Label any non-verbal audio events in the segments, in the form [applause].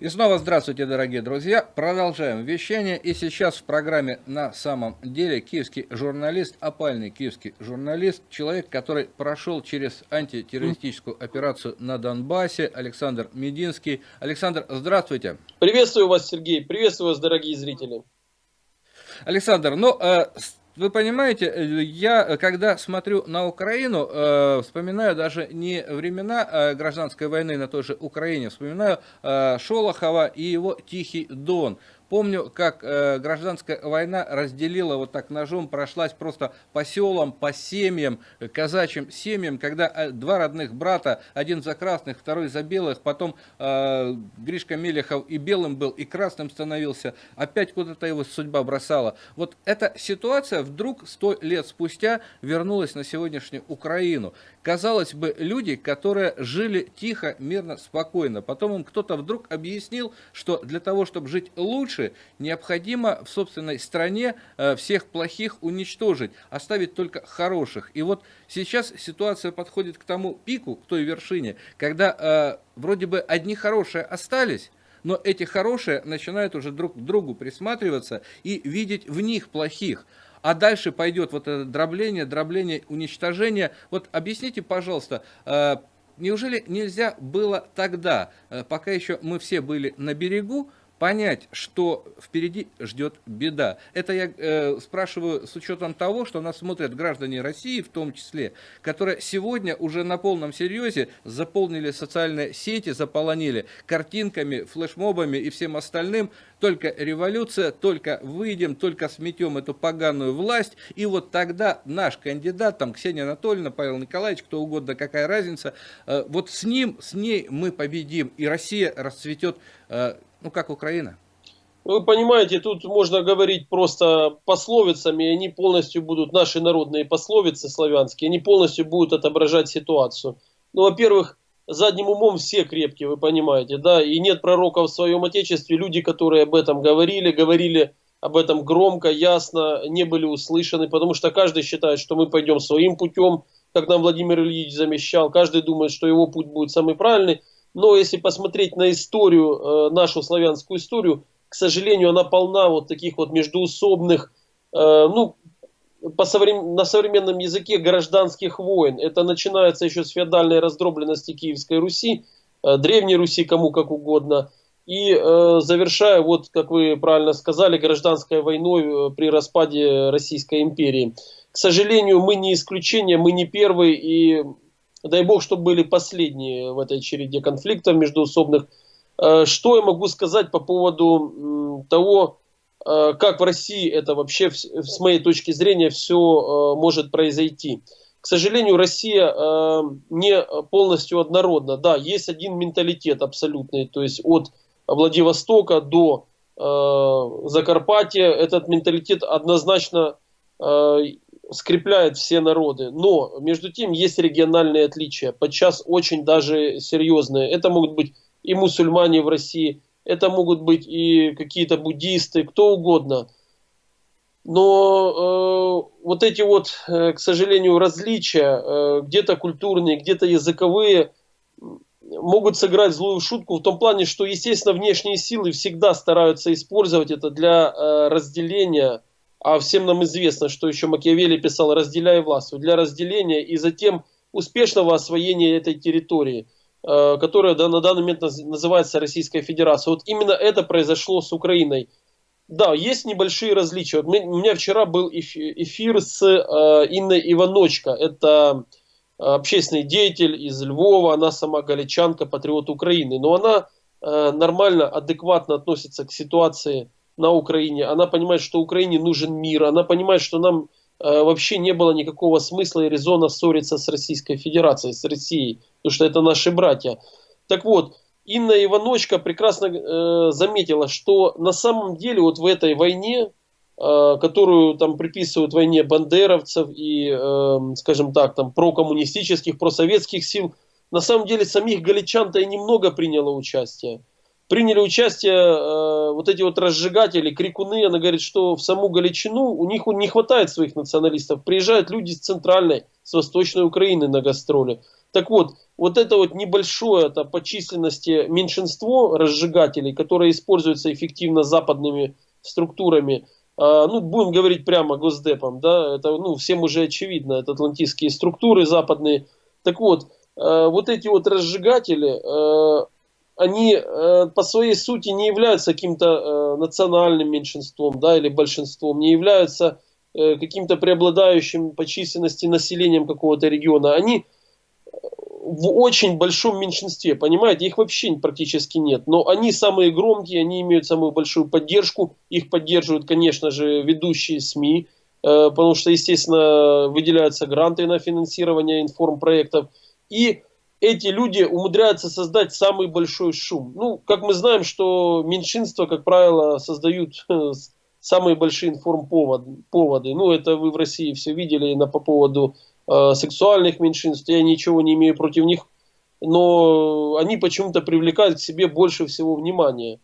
И снова здравствуйте, дорогие друзья. Продолжаем вещание. И сейчас в программе «На самом деле» киевский журналист, опальный киевский журналист, человек, который прошел через антитеррористическую операцию на Донбассе, Александр Мединский. Александр, здравствуйте. Приветствую вас, Сергей. Приветствую вас, дорогие зрители. Александр, ну, э, вы понимаете, э, я, э, когда смотрю на Украину, э, вспоминаю даже не времена э, гражданской войны на той же Украине, вспоминаю э, Шолохова и его «Тихий Дон». Помню, как э, гражданская война разделила вот так ножом, прошлась просто по селам, по семьям, казачьим семьям, когда э, два родных брата, один за красных, второй за белых, потом э, Гришка Мелехов и белым был, и красным становился, опять куда-то его судьба бросала. Вот эта ситуация вдруг сто лет спустя вернулась на сегодняшнюю Украину. Казалось бы, люди, которые жили тихо, мирно, спокойно, потом им кто-то вдруг объяснил, что для того, чтобы жить лучше, лучше, необходимо в собственной стране э, всех плохих уничтожить, оставить только хороших. И вот сейчас ситуация подходит к тому пику, к той вершине, когда э, вроде бы одни хорошие остались, но эти хорошие начинают уже друг к другу присматриваться и видеть в них плохих. А дальше пойдет вот это дробление, дробление, уничтожение. Вот объясните, пожалуйста, э, неужели нельзя было тогда, пока еще мы все были на берегу, понять, что впереди ждет беда. Это я э, спрашиваю с учетом того, что нас смотрят граждане России в том числе, которые сегодня уже на полном серьезе заполнили социальные сети, заполонили картинками, флешмобами и всем остальным. Только революция, только выйдем, только сметем эту поганую власть. И вот тогда наш кандидат, там Ксения Анатольевна, Павел Николаевич, кто угодно, какая разница, э, вот с ним, с ней мы победим, и Россия расцветет э, ну, как Украина? Вы понимаете, тут можно говорить просто пословицами, они полностью будут, наши народные пословицы славянские, они полностью будут отображать ситуацию. Ну, во-первых, задним умом все крепкие, вы понимаете, да, и нет пророка в своем отечестве, люди, которые об этом говорили, говорили об этом громко, ясно, не были услышаны, потому что каждый считает, что мы пойдем своим путем, как нам Владимир Ильич замещал, каждый думает, что его путь будет самый правильный, но если посмотреть на историю, э, нашу славянскую историю, к сожалению, она полна вот таких вот междуусобных, э, ну, по соврем... на современном языке гражданских войн. Это начинается еще с феодальной раздробленности Киевской Руси, э, Древней Руси, кому как угодно, и э, завершая, вот как вы правильно сказали, гражданской войной при распаде Российской империи. К сожалению, мы не исключение, мы не первые, и Дай бог, чтобы были последние в этой череде конфликтов междуусобных. Э, что я могу сказать по поводу того, э, как в России это вообще, с моей точки зрения, все э, может произойти. К сожалению, Россия не полностью однородна. Да, есть один менталитет абсолютный, то есть от Владивостока до Закарпатья этот менталитет однозначно скрепляет все народы. Но между тем есть региональные отличия, подчас очень даже серьезные. Это могут быть и мусульмане в России, это могут быть и какие-то буддисты, кто угодно. Но э, вот эти вот, э, к сожалению, различия, э, где-то культурные, где-то языковые, могут сыграть злую шутку в том плане, что, естественно, внешние силы всегда стараются использовать это для э, разделения а всем нам известно, что еще Макиавелли писал «разделяй власть» для разделения и затем успешного освоения этой территории, э, которая на данный момент называется Российская Федерация. Вот именно это произошло с Украиной. Да, есть небольшие различия. Вот у меня вчера был эфир с э, Инной Иваночко. Это общественный деятель из Львова, она сама галичанка, патриот Украины. Но она э, нормально, адекватно относится к ситуации на Украине, она понимает, что Украине нужен мир, она понимает, что нам э, вообще не было никакого смысла и резона ссориться с Российской Федерацией, с Россией, потому что это наши братья. Так вот, Инна Иваночка прекрасно э, заметила, что на самом деле вот в этой войне, э, которую там приписывают войне бандеровцев и, э, скажем так, там прокоммунистических, просоветских сил, на самом деле самих галичан-то и немного приняло участие. Приняли участие э, вот эти вот разжигатели, крикуны, она говорит, что в саму Галичину у них не хватает своих националистов. Приезжают люди с центральной, с восточной Украины на гастроли. Так вот, вот это вот небольшое это по численности меньшинство разжигателей, которое используется эффективно западными структурами, э, ну, будем говорить прямо Госдепом, да, это, ну, всем уже очевидно, это атлантические структуры западные. Так вот, э, вот эти вот разжигатели, э, они э, по своей сути не являются каким-то э, национальным меньшинством да, или большинством, не являются э, каким-то преобладающим по численности населением какого-то региона. Они в очень большом меньшинстве, понимаете, их вообще практически нет. Но они самые громкие, они имеют самую большую поддержку. Их поддерживают, конечно же, ведущие СМИ, потому что, естественно, выделяются гранты на финансирование информпроектов. И эти люди умудряются создать самый большой шум. Ну, как мы знаем, что меньшинства, как правило, создают э, самые большие информповоды. Ну, это вы в России все видели на, по поводу э, сексуальных меньшинств. Я ничего не имею против них, но они почему-то привлекают к себе больше всего внимания.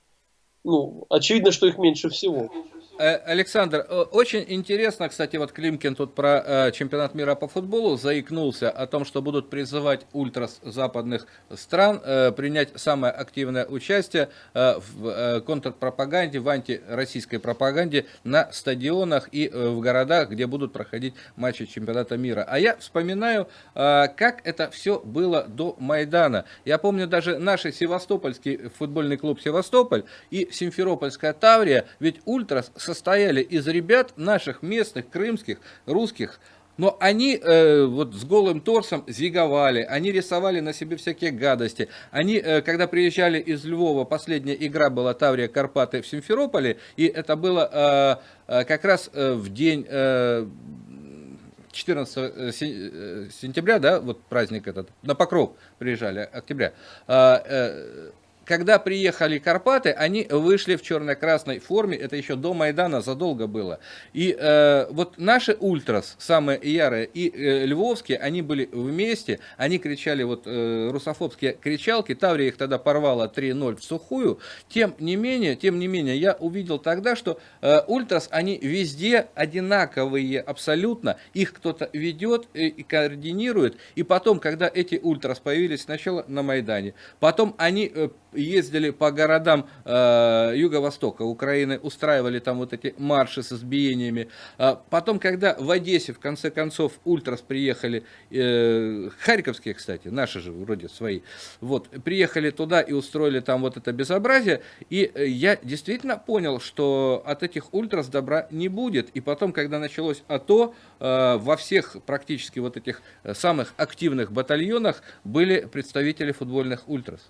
Ну, очевидно, что их меньше всего. Э, Александр, э, очень интересно, кстати, вот Климкин тут про э, чемпионат мира по футболу заикнулся о том, что будут призывать ультрас западных стран принять самое активное участие в контрпропаганде, в антироссийской пропаганде на стадионах и в городах, где будут проходить матчи чемпионата мира. А я вспоминаю, как это все было до Майдана. Я помню даже наш Севастопольский футбольный клуб «Севастополь» и Симферопольская Таврия, ведь ультрас состояли из ребят наших местных, крымских, русских, но они э, вот с голым торсом зиговали, они рисовали на себе всякие гадости. Они, э, когда приезжали из Львова, последняя игра была Таврия Карпаты в Симферополе, и это было э, э, как раз э, в день... Э, 14 э, сентября, да, вот праздник этот, на Покров приезжали, октября, э, когда приехали Карпаты, они вышли в черно-красной форме, это еще до Майдана задолго было. И э, вот наши ультрас, самые ярые, и э, львовские, они были вместе, они кричали вот э, русофобские кричалки, Таврия их тогда порвала 3-0 в сухую. Тем не менее, тем не менее, я увидел тогда, что э, ультрас, они везде одинаковые абсолютно, их кто-то ведет и, координирует, и потом, когда эти ультрас появились сначала на Майдане, потом они э, ездили по городам э, юго-востока Украины, устраивали там вот эти марши с избиениями. А потом, когда в Одессе, в конце концов, ультрас приехали, э, харьковские, кстати, наши же вроде свои, вот, приехали туда и устроили там вот это безобразие, и э, я действительно понял, что от этих ультрас добра не будет. И потом, когда началось АТО, э, во всех практически вот этих э, самых активных батальонах были представители футбольных ультрас.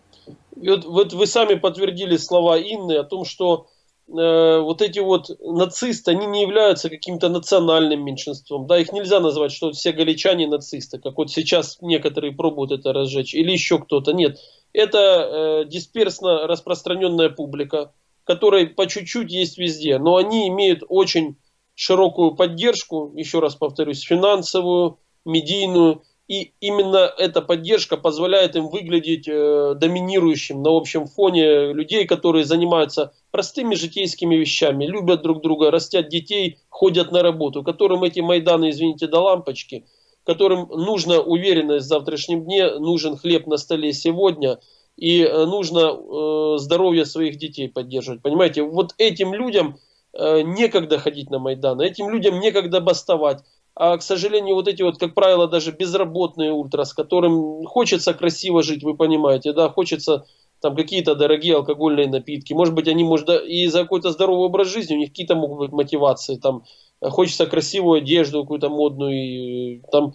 И вот, вот вы сами подтвердили слова Инны о том, что э, вот эти вот нацисты, они не являются каким-то национальным меньшинством. Да, их нельзя назвать, что все галичане нацисты, как вот сейчас некоторые пробуют это разжечь, или еще кто-то. Нет, это э, дисперсно распространенная публика, которой по чуть-чуть есть везде, но они имеют очень широкую поддержку, еще раз повторюсь, финансовую, медийную, и именно эта поддержка позволяет им выглядеть э, доминирующим на общем фоне людей, которые занимаются простыми житейскими вещами, любят друг друга, растят детей, ходят на работу, которым эти Майданы, извините, до лампочки, которым нужна уверенность в завтрашнем дне, нужен хлеб на столе сегодня, и э, нужно э, здоровье своих детей поддерживать. Понимаете, вот этим людям э, некогда ходить на Майдан, этим людям некогда бастовать а, к сожалению, вот эти вот, как правило, даже безработные ультра, с которым хочется красиво жить, вы понимаете, да, хочется там какие-то дорогие алкогольные напитки, может быть, они, может, и за какой-то здоровый образ жизни, у них какие-то могут быть мотивации, там, хочется красивую одежду какую-то модную, и, там,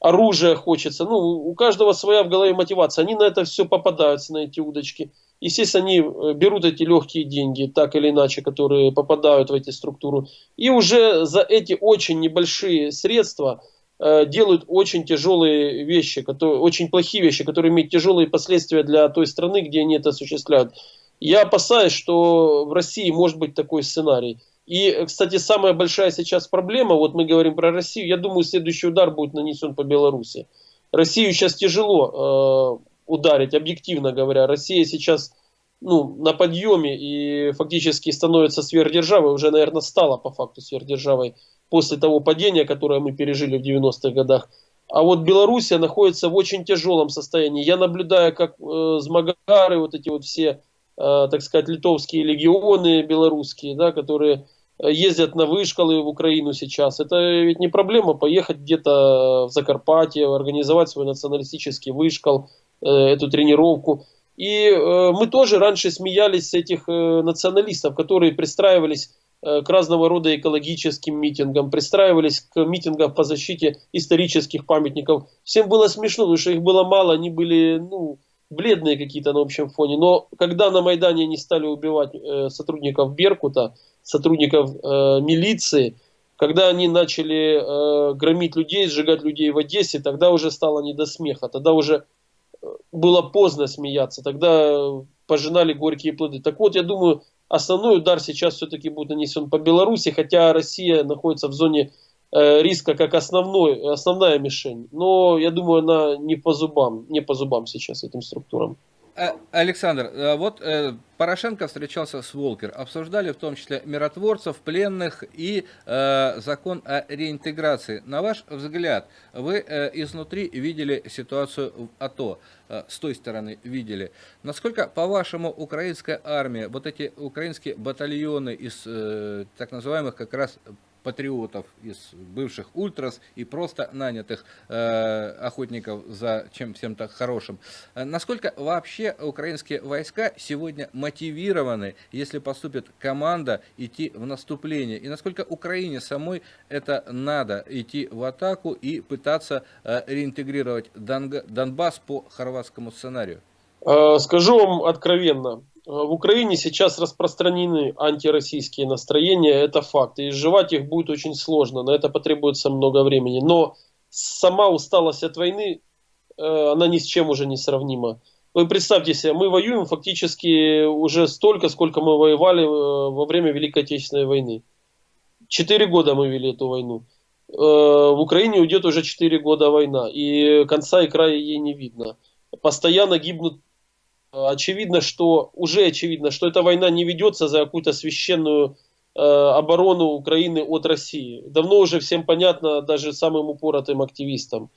оружие хочется, ну, у каждого своя в голове мотивация, они на это все попадаются, на эти удочки. Естественно, они э, берут эти легкие деньги, так или иначе, которые попадают в эти структуры, и уже за эти очень небольшие средства э, делают очень тяжелые вещи, которые, очень плохие вещи, которые имеют тяжелые последствия для той страны, где они это осуществляют. Я опасаюсь, что в России может быть такой сценарий. И, кстати, самая большая сейчас проблема, вот мы говорим про Россию, я думаю, следующий удар будет нанесен по Беларуси. Россию сейчас тяжело э, ударить, объективно говоря. Россия сейчас ну, на подъеме и фактически становится сверхдержавой, уже, наверное, стала по факту сверхдержавой после того падения, которое мы пережили в 90-х годах. А вот Белоруссия находится в очень тяжелом состоянии. Я наблюдаю, как э, Змагары, вот эти вот все, э, так сказать, литовские легионы белорусские, да, которые ездят на вышколы в Украину сейчас. Это ведь не проблема поехать где-то в Закарпатье, организовать свой националистический вышкол, э, эту тренировку. И э, мы тоже раньше смеялись с этих э, националистов, которые пристраивались э, к разного рода экологическим митингам, пристраивались к митингам по защите исторических памятников. Всем было смешно, потому что их было мало, они были ну, бледные какие-то на общем фоне. Но когда на Майдане они стали убивать э, сотрудников Беркута, сотрудников э, милиции, когда они начали э, громить людей, сжигать людей в Одессе, тогда уже стало не до смеха, тогда уже э, было поздно смеяться, тогда пожинали горькие плоды. Так вот, я думаю, основной удар сейчас все-таки будет нанесен по Беларуси, хотя Россия находится в зоне э, риска как основной, основная мишень. Но я думаю, она не по зубам, не по зубам сейчас этим структурам. Э, Александр, э, вот э, Порошенко встречался с Волкер, обсуждали в том числе миротворцев, пленных и закон о реинтеграции. На ваш взгляд, вы изнутри видели ситуацию в АТО, с той стороны видели. Насколько, по-вашему, украинская армия, вот эти украинские батальоны из так называемых как раз патриотов, из бывших ультрас и просто нанятых э, охотников за чем всем-то хорошим. Э, насколько вообще украинские войска сегодня мотивированы, если поступит команда, идти в наступление? И насколько Украине самой это надо, идти в атаку и пытаться э, реинтегрировать Донбасс по хорватскому сценарию? Э, скажу вам откровенно, в Украине сейчас распространены антироссийские настроения, это факт. И изживать их будет очень сложно, на это потребуется много времени. Но сама усталость от войны, э, она ни с чем уже не сравнима. Вы представьте себе, мы воюем фактически уже столько, сколько мы воевали э, во время Великой Отечественной войны. Четыре года мы вели эту войну. В Украине уйдет уже четыре года война, и конца и края ей не видно. Постоянно гибнут очевидно, что уже очевидно, что эта война не ведется за какую-то священную э, оборону Украины от России. Давно уже всем понятно, даже самым упоротым активистам.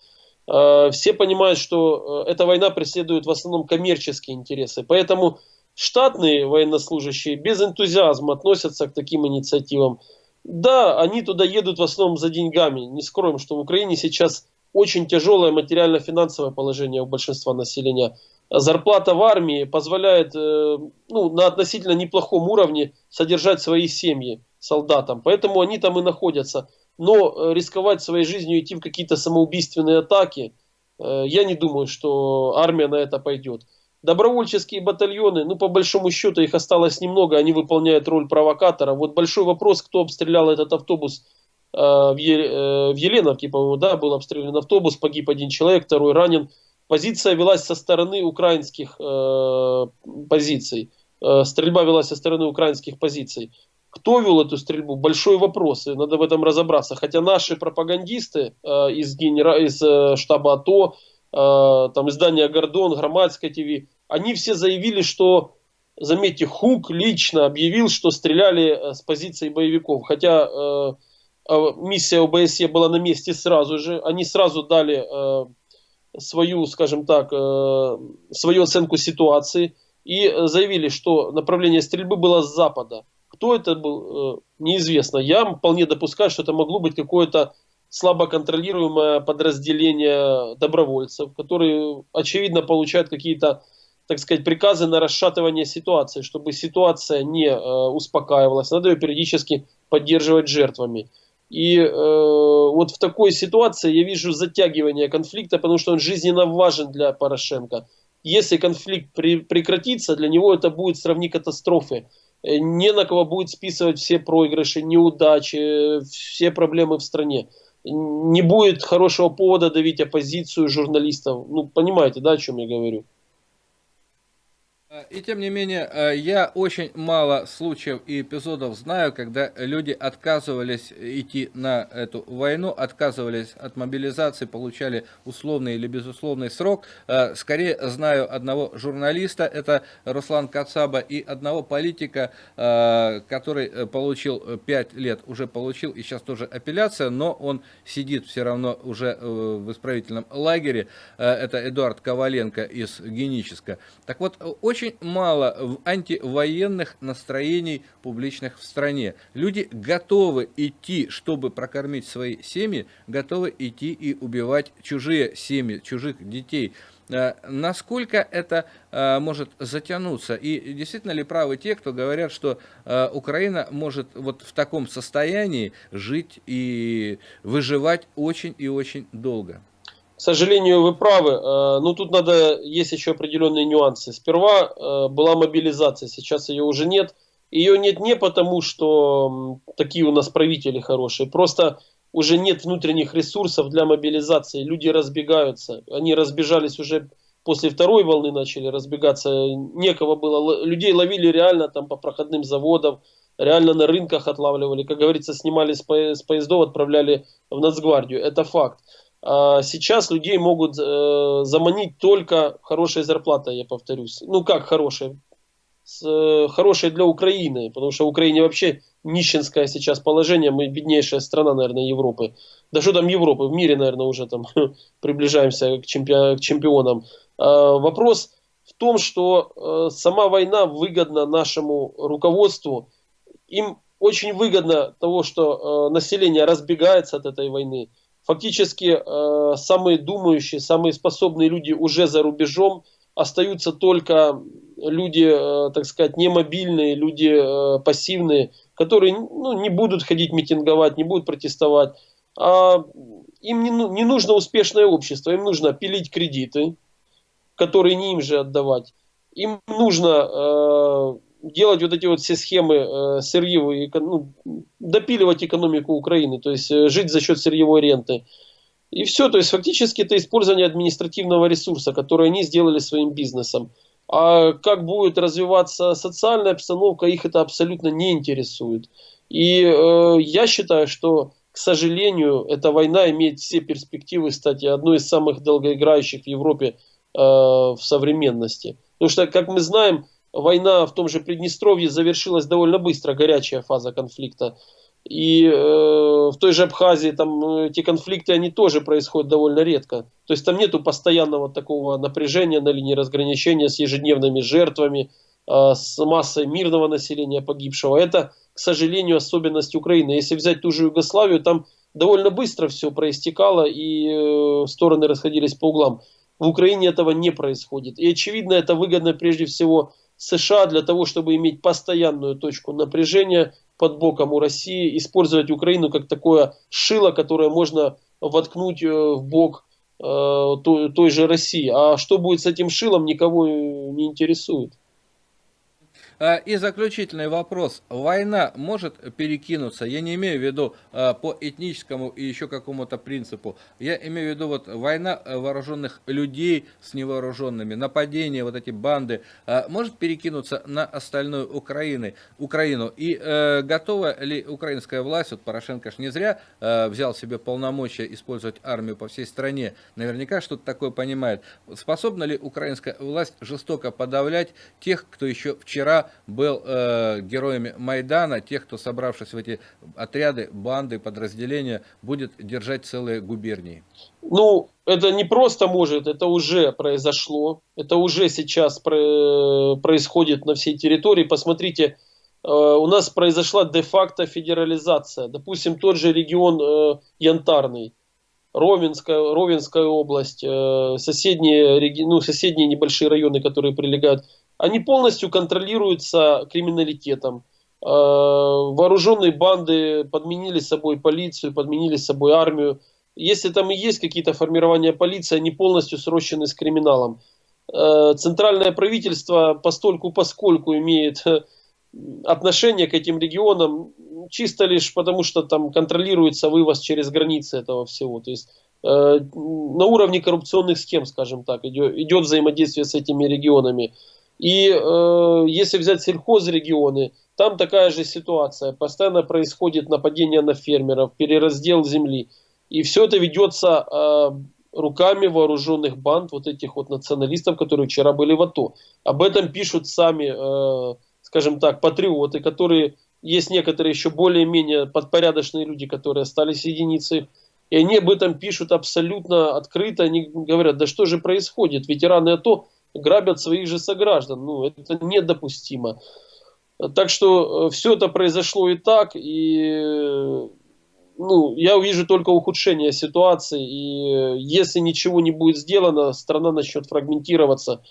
Э, все понимают, что э, эта война преследует в основном коммерческие интересы. Поэтому штатные военнослужащие без энтузиазма относятся к таким инициативам. Да, они туда едут в основном за деньгами. Не скроем, что в Украине сейчас очень тяжелое материально-финансовое положение у большинства населения зарплата в армии позволяет э, ну, на относительно неплохом уровне содержать свои семьи солдатам. Поэтому они там и находятся. Но э, рисковать своей жизнью, идти в какие-то самоубийственные атаки, э, я не думаю, что армия на это пойдет. Добровольческие батальоны, ну по большому счету их осталось немного, они выполняют роль провокатора. Вот большой вопрос, кто обстрелял этот автобус в, Еленовке, по-моему, да, был обстрелян автобус, погиб один человек, второй ранен позиция велась со стороны украинских э, позиций. Э, стрельба велась со стороны украинских позиций. Кто вел эту стрельбу? Большой вопрос, и надо в этом разобраться. Хотя наши пропагандисты э, из, генера... из э, штаба АТО, э, там издания Гордон, Громадская ТВ, они все заявили, что, заметьте, Хук лично объявил, что стреляли э, с позиции боевиков. Хотя э, э, миссия ОБСЕ была на месте сразу же. Они сразу дали э, свою, скажем так, э, свою оценку ситуации и заявили, что направление стрельбы было с запада. Кто это был, э, неизвестно. Я вполне допускаю, что это могло быть какое-то слабо контролируемое подразделение добровольцев, которые, очевидно, получают какие-то, так сказать, приказы на расшатывание ситуации, чтобы ситуация не э, успокаивалась. Надо ее периодически поддерживать жертвами. И э, вот в такой ситуации я вижу затягивание конфликта, потому что он жизненно важен для Порошенко. Если конфликт при, прекратится, для него это будет сравни катастрофы. Э, не на кого будет списывать все проигрыши, неудачи, все проблемы в стране. Не будет хорошего повода давить оппозицию журналистов. Ну, понимаете, да, о чем я говорю? И тем не менее, э, я очень мало случаев и эпизодов знаю, когда люди отказывались идти на эту войну, отказывались от мобилизации, получали условный или безусловный срок. Э, скорее знаю одного журналиста, это Руслан Кацаба, и одного политика, э, который получил 5 лет, уже получил, и сейчас тоже апелляция, но он сидит все равно уже в исправительном лагере. Это Эдуард Коваленко из Генического. Так вот, очень очень мало антивоенных настроений публичных в стране. Люди готовы идти, чтобы прокормить свои семьи, готовы идти и убивать чужие семьи, чужих детей. Э, насколько это э, может затянуться? И действительно ли правы те, кто говорят, что э, Украина может вот в таком состоянии жить и выживать очень и очень долго? К сожалению, вы правы. Э, ну, тут надо, есть еще определенные нюансы. Сперва э, была мобилизация, сейчас ее уже нет. Ее нет не потому, что такие у нас правители хорошие, просто уже нет внутренних ресурсов для мобилизации. Люди разбегаются. Они разбежались уже после второй волны, начали разбегаться. Некого было. Людей ловили реально там по проходным заводам, реально на рынках отлавливали. Как говорится, снимали с поездов, отправляли в Нацгвардию. Это факт. А сейчас людей могут э, заманить только хорошая зарплата, я повторюсь. Ну как хорошая? Э, хорошая для Украины, потому что Украине вообще нищенское сейчас положение, мы беднейшая страна, наверное, Европы. Да что там Европы, в мире, наверное, уже там [laughs] приближаемся к, чемпи- к чемпионам. А, вопрос в том, что э, сама война выгодна нашему руководству. Им очень выгодно того, что население разбегается от этой войны Фактически э, самые думающие, самые способные люди уже за рубежом, остаются только люди, э, так сказать, немобильные, люди э, пассивные, которые ну, не будут ходить митинговать, не будут протестовать. А им не, ну, не нужно успешное общество, им нужно пилить кредиты, которые не им же отдавать. Им нужно э, делать вот эти вот все схемы э, сырьевые, ну, допиливать экономику Украины, то есть э, жить за счет сырьевой ренты. И все, то есть фактически это использование административного ресурса, который они сделали своим бизнесом. А как будет развиваться социальная обстановка, их это абсолютно не интересует. И э, я считаю, что, к сожалению, эта война имеет все перспективы стать одной из самых долгоиграющих в Европе э, в современности. Потому что, как мы знаем, война в том же Приднестровье завершилась довольно быстро, горячая фаза конфликта. И э, в той же Абхазии там э, эти конфликты, они тоже происходят довольно редко. То есть там нету постоянного такого напряжения на линии разграничения с ежедневными жертвами, э, с массой мирного населения погибшего. Это, к сожалению, особенность Украины. Если взять ту же Югославию, там довольно быстро все проистекало и э, стороны расходились по углам. В Украине этого не происходит. И очевидно, это выгодно прежде всего США для того, чтобы иметь постоянную точку напряжения под боком у России, использовать Украину как такое шило, которое можно воткнуть э, в бок э, той, той же России. А что будет с этим шилом, никого не интересует. А, и заключительный вопрос. Война может перекинуться, я не имею в виду а, по этническому и еще какому-то принципу, я имею в виду вот война э, вооруженных людей с невооруженными, нападения, вот эти банды, может перекинуться на остальную Украины, Украину. И э, готова ли украинская власть, вот Порошенко ж не зря э, взял себе полномочия использовать армию по всей стране, наверняка что-то такое понимает. Способна ли украинская власть жестоко подавлять тех, кто еще вчера был э, героями Майдана, тех, кто, собравшись в эти отряды, банды, подразделения, будет держать целые губернии? Ну, это не просто может, это уже произошло. Это уже сейчас происходит на всей территории. Посмотрите, э, у нас произошла де-факто федерализация. Допустим, тот же регион э, Янтарный. Ровенская, Ровенская область, э, соседние, ну, соседние небольшие районы, которые прилегают они полностью контролируются криминалитетом. Э, вооруженные банды подменили собой полицию, подменили собой армию. Если там и есть какие-то формирования полиции, они полностью срощены с криминалом. Э, центральное правительство постольку поскольку имеет э, отношение к этим регионам чисто лишь потому, что там контролируется вывоз через границы этого всего. То есть на уровне коррупционных схем, скажем так, идет взаимодействие с этими регионами. И э, если взять сельхозрегионы, там такая же ситуация. Постоянно происходит нападение на фермеров, перераздел земли. И все это ведется э, руками вооруженных банд, вот этих вот националистов, которые вчера были в АТО. Об этом пишут сами, э, скажем так, патриоты, которые есть некоторые еще более-менее подпорядочные люди, которые остались единицей. И они об этом пишут абсолютно открыто. Они говорят, да что же происходит? Ветераны АТО грабят своих же сограждан. Ну, это недопустимо. Так что э, все это произошло и так, и ну, я увижу только ухудшение ситуации, и э, если ничего не будет сделано, страна начнет фрагментироваться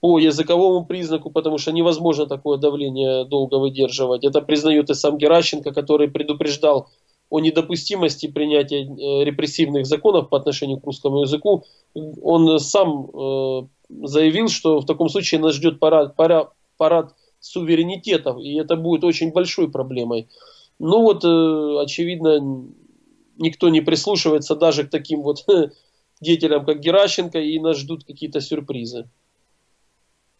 по языковому признаку, потому что невозможно такое давление долго выдерживать. Это признает и сам Геращенко, который предупреждал о недопустимости принятия э, репрессивных законов по отношению к русскому языку. Он сам э, заявил, что в таком случае нас ждет парад, парад, парад суверенитетов, и это будет очень большой проблемой. Ну вот, э, очевидно, никто не прислушивается даже к таким вот [laughs] деятелям, как Геращенко, и нас ждут какие-то сюрпризы.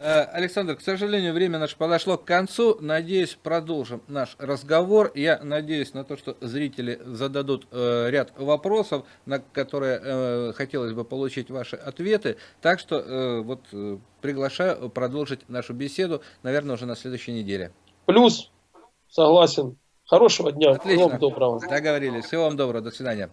Э, Александр, к сожалению, время наше подошло к концу. Надеюсь, продолжим наш разговор. Я надеюсь на то, что зрители зададут э, ряд вопросов, на которые э, хотелось бы получить ваши ответы. Так что вот приглашаю продолжить нашу беседу, наверное, уже на следующей неделе. Плюс, согласен. Хорошего дня. Отлично. Всего доброго. Договорились. Всего вам доброго. До свидания.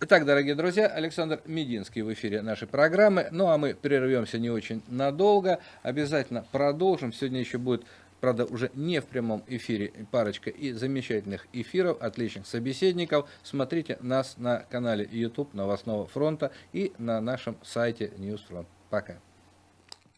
Итак, дорогие друзья, Александр Мединский в эфире нашей программы. Ну, а мы прервемся не очень надолго. Обязательно продолжим. Сегодня еще будет, правда, уже не в прямом эфире, парочка и замечательных эфиров, отличных собеседников. Смотрите нас на канале YouTube Новостного фронта и на нашем сайте Newsfront. Пока.